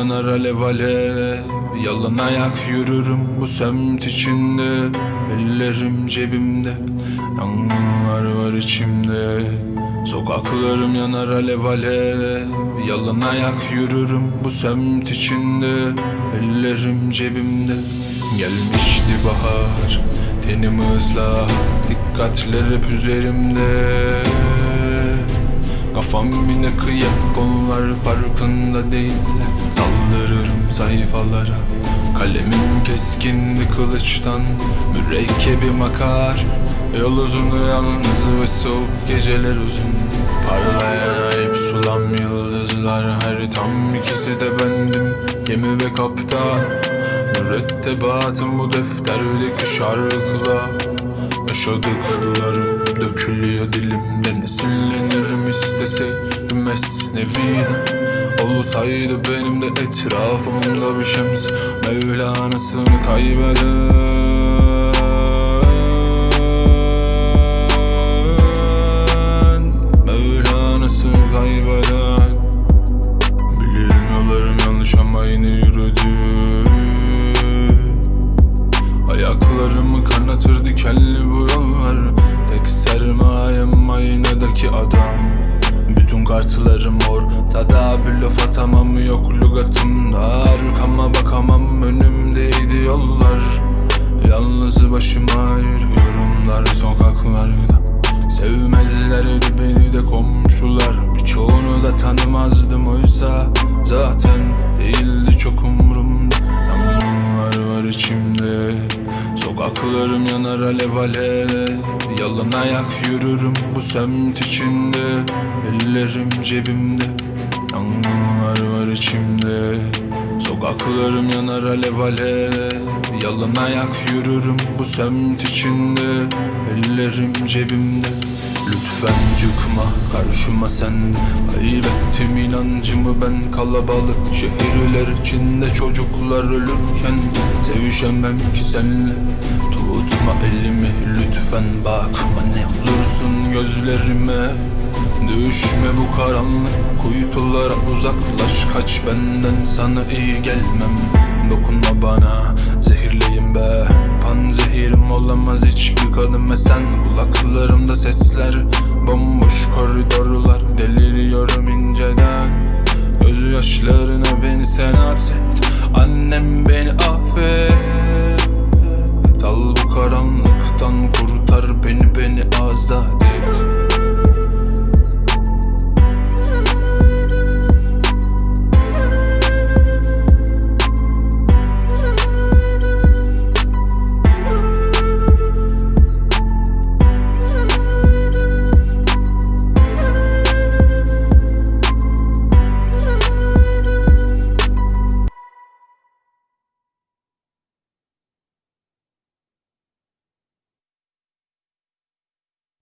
yanar alev alev. Yalan ayak yürürüm bu semt içinde. Ellerim cebimde. Yangınlar var içimde. Sokaklarım yanar alev alev. Yalan ayak yürürüm bu semt içinde. Ellerim cebimde. Gelmişti bahar. Tenim ıslak Dikkatler hep üzerimde Kafam yine kıyak onlar farkında değiller. Saldırırım sayfalara. Kalemim keskinli kılıçtan Mürekkebim akar Yol uzun yalnız ve soğuk geceler uzun. Parlayan hep sulam yıldızlar Her tam ikisi de bendim. Gemi ve kaptan Mürettebatım bu defterdeki şarkılar. Yaşadıklarım dökülüyor dilimde Nesillenirim isteseydim esneviden Olsaydı benim de etrafımda bir şems. Mevlana'sını yürüdüm Ayaklarımı kanatır dikenli Bütün kartlarım ortada bir laf atamam yok lügatımda Arkama bakamam önümdeydi yollar. Yalnız başıma yürüyorum dar sokaklarda. Sevmezlerdi beni de komşular. Birçoğunu da tanımazdım oysa Zaten Sokaklarım yanar alev alev. Yalan ayak yürürüm bu semt içinde. Ellerim cebimde Yangınlar var içimde. Sokaklarım yanar alev alev. Yalan ayak yürürüm bu semt içinde. Ellerim cebimde. Lütfen çıkma karşıma sen. Kaybettim inancımı ben kalabalık Şehirler içinde. Çocuklar ölürken Sevişemem ki senle Tutma elimi lütfen bakma ne olursun gözlerime. Düşme bu karanlık kuytulara uzaklaş Kaç benden sana iyi gelmem. Dokunma bana zehirleyim ben Panzehirim olamaz hiçbir kadın ve sen Kulaklarımda sesler. Bomboş koridorlar